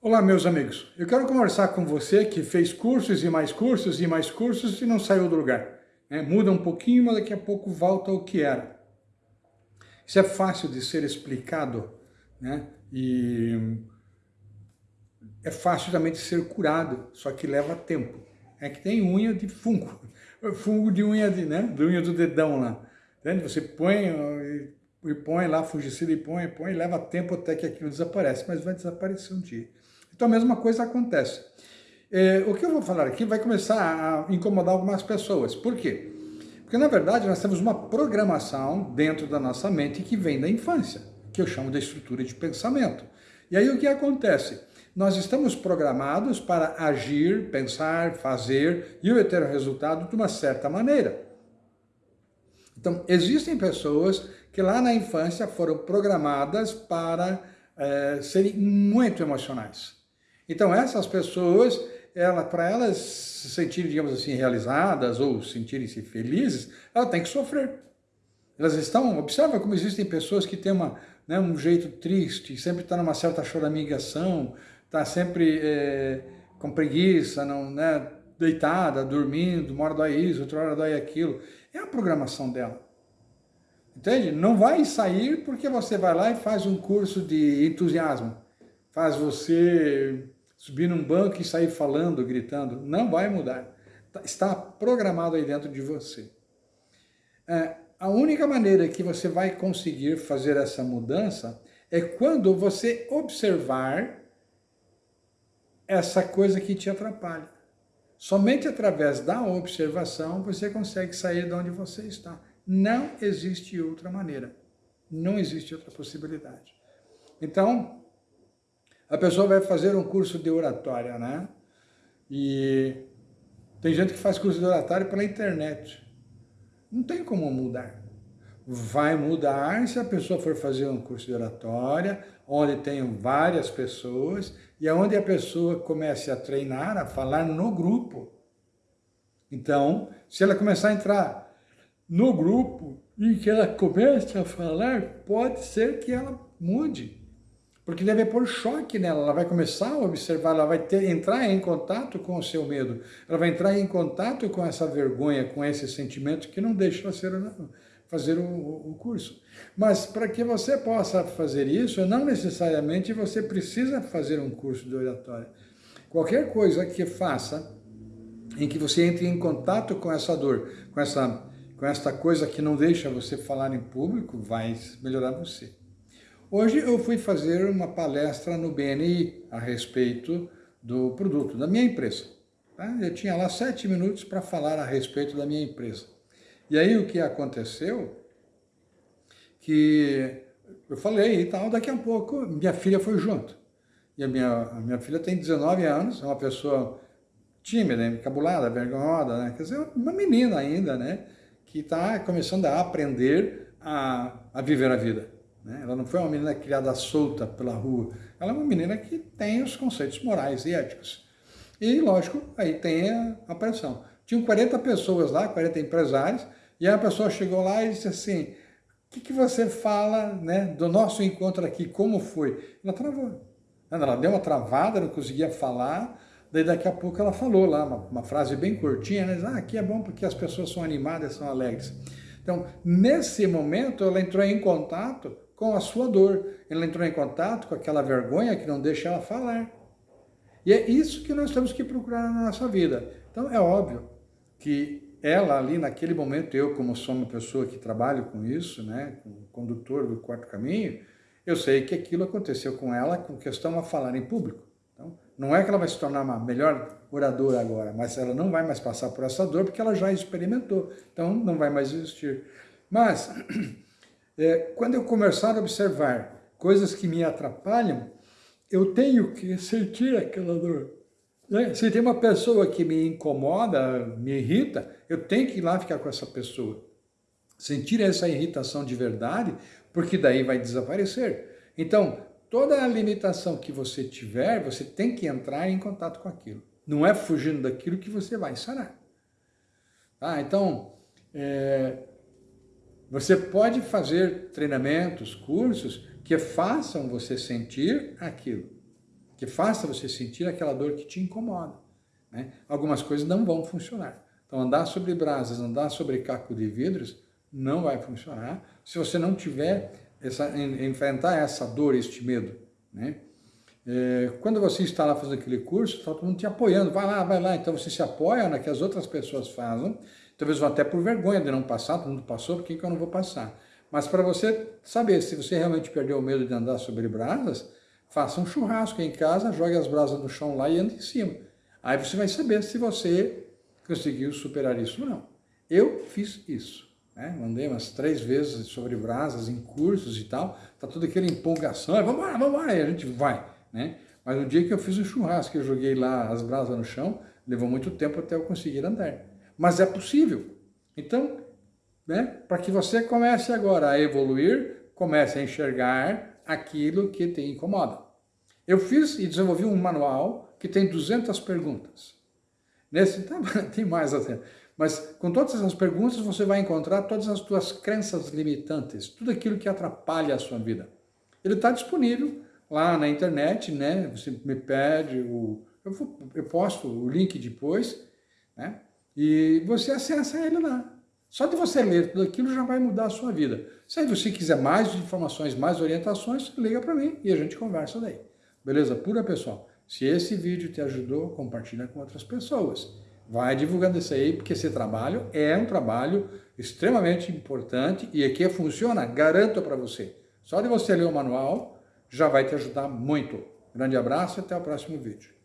Olá, meus amigos. Eu quero conversar com você que fez cursos e mais cursos e mais cursos e não saiu do lugar. É, muda um pouquinho, mas daqui a pouco volta ao que era. Isso é fácil de ser explicado, né? E é fácil também de ser curado, só que leva tempo. É que tem unha de fungo, fungo de unha, de, né? de unha do dedão lá. Entende? Você põe e põe lá fungicida e põe, e põe, e leva tempo até que aquilo desaparece, mas vai desaparecer um dia. Então a mesma coisa acontece. É, o que eu vou falar aqui vai começar a incomodar algumas pessoas. Por quê? Porque na verdade nós temos uma programação dentro da nossa mente que vem da infância, que eu chamo de estrutura de pensamento. E aí o que acontece? Nós estamos programados para agir, pensar, fazer e ter o resultado de uma certa maneira. Então, existem pessoas que lá na infância foram programadas para é, serem muito emocionais. Então, essas pessoas, ela, para elas se sentirem, digamos assim, realizadas ou sentirem-se felizes, ela tem que sofrer. Elas estão, observa como existem pessoas que têm uma, né, um jeito triste, sempre está numa certa choramingação, está sempre é, com preguiça, não, né, deitada, dormindo, uma hora dói isso, outra hora dói aquilo. É a programação dela. Entende? Não vai sair porque você vai lá e faz um curso de entusiasmo. Faz você subir num banco e sair falando, gritando. Não vai mudar. Tá, está programado aí dentro de você. É, a única maneira que você vai conseguir fazer essa mudança é quando você observar essa coisa que te atrapalha. Somente através da observação você consegue sair de onde você está. Não existe outra maneira. Não existe outra possibilidade. Então, a pessoa vai fazer um curso de oratória, né? E tem gente que faz curso de oratória pela internet. Não tem como mudar. Vai mudar se a pessoa for fazer um curso de oratória, onde tem várias pessoas, e onde a pessoa comece a treinar, a falar no grupo. Então, se ela começar a entrar no grupo e que ela comece a falar, pode ser que ela mude. Porque deve pôr choque nela, ela vai começar a observar, ela vai ter, entrar em contato com o seu medo, ela vai entrar em contato com essa vergonha, com esse sentimento que não deixa ela ser, fazer o, curso. Mas para que você possa fazer isso, não necessariamente você precisa fazer um curso de oratória. Qualquer coisa que faça em que você entre em contato com essa dor, com essa com esta coisa que não deixa você falar em público, vai melhorar você. Hoje eu fui fazer uma palestra no BNI a respeito do produto da minha empresa. Tá? Eu tinha lá sete minutos para falar a respeito da minha empresa. E aí o que aconteceu? Que eu falei e tal, daqui a pouco minha filha foi junto. E a minha, a minha filha tem 19 anos, é uma pessoa tímida, encabulada, vergonhosa, né? Quer dizer, uma menina ainda, né? que está começando a aprender a, a viver a vida. Né? Ela não foi uma menina criada solta pela rua, ela é uma menina que tem os conceitos morais e éticos. E, lógico, aí tem a, a pressão. Tinham 40 pessoas lá, 40 empresários, e a pessoa chegou lá e disse assim, o que, que você fala né, do nosso encontro aqui, como foi? Ela travou. Ela deu uma travada, não conseguia falar, Daí daqui a pouco ela falou lá, uma, uma frase bem curtinha, né? ah, aqui é bom porque as pessoas são animadas, são alegres. Então, nesse momento, ela entrou em contato com a sua dor, ela entrou em contato com aquela vergonha que não deixa ela falar. E é isso que nós temos que procurar na nossa vida. Então, é óbvio que ela ali, naquele momento, eu como sou uma pessoa que trabalho com isso, né, com condutor do quarto caminho, eu sei que aquilo aconteceu com ela com questão a falar em público. Então, não é que ela vai se tornar uma melhor oradora agora, mas ela não vai mais passar por essa dor porque ela já experimentou. Então, não vai mais existir. Mas, é, quando eu começar a observar coisas que me atrapalham, eu tenho que sentir aquela dor. Né? Se tem uma pessoa que me incomoda, me irrita, eu tenho que ir lá ficar com essa pessoa. Sentir essa irritação de verdade, porque daí vai desaparecer. Então, toda a limitação que você tiver, você tem que entrar em contato com aquilo. Não é fugindo daquilo que você vai sarar. Tá? Então, é, você pode fazer treinamentos, cursos que façam você sentir aquilo. Que faça você sentir aquela dor que te incomoda. Né? Algumas coisas não vão funcionar. Então, andar sobre brasas, andar sobre caco de vidros, não vai funcionar se você não tiver, essa, enfrentar essa dor, este medo. Né? É, quando você está lá fazendo aquele curso, está todo mundo te apoiando, vai lá, vai lá, então você se apoia na que as outras pessoas fazem, talvez até por vergonha de não passar, todo mundo passou, por que, que eu não vou passar? Mas para você saber se você realmente perdeu o medo de andar sobre brasas, faça um churrasco em casa, jogue as brasas no chão lá e ande em cima. Aí você vai saber se você conseguiu superar isso ou não. Eu fiz isso. Né? Mandei umas três vezes sobre brasas em cursos e tal, tá toda aquela empolgação, vamos embora, vamos embora, e a gente vai. Né? Mas no dia que eu fiz o churrasco, eu joguei lá as brasas no chão, levou muito tempo até eu conseguir andar. Mas é possível. Então, né, para que você comece agora a evoluir, comece a enxergar aquilo que te incomoda. Eu fiz e desenvolvi um manual que tem 200 perguntas. Nesse tem mais até. Mas com todas essas perguntas você vai encontrar todas as suas crenças limitantes, tudo aquilo que atrapalha a sua vida. Ele está disponível lá na internet, né? Você me pede, o, eu, eu posto o link depois, né? E você acessa ele lá. Só de você ler tudo aquilo já vai mudar a sua vida. Se você quiser mais informações, mais orientações, liga para mim e a gente conversa daí. Beleza? Pura pessoal. Se esse vídeo te ajudou, compartilha com outras pessoas. Vai divulgando isso aí, porque esse trabalho é um trabalho extremamente importante e aqui funciona, garanto para você. Só de você ler o manual, já vai te ajudar muito. Grande abraço e até o próximo vídeo.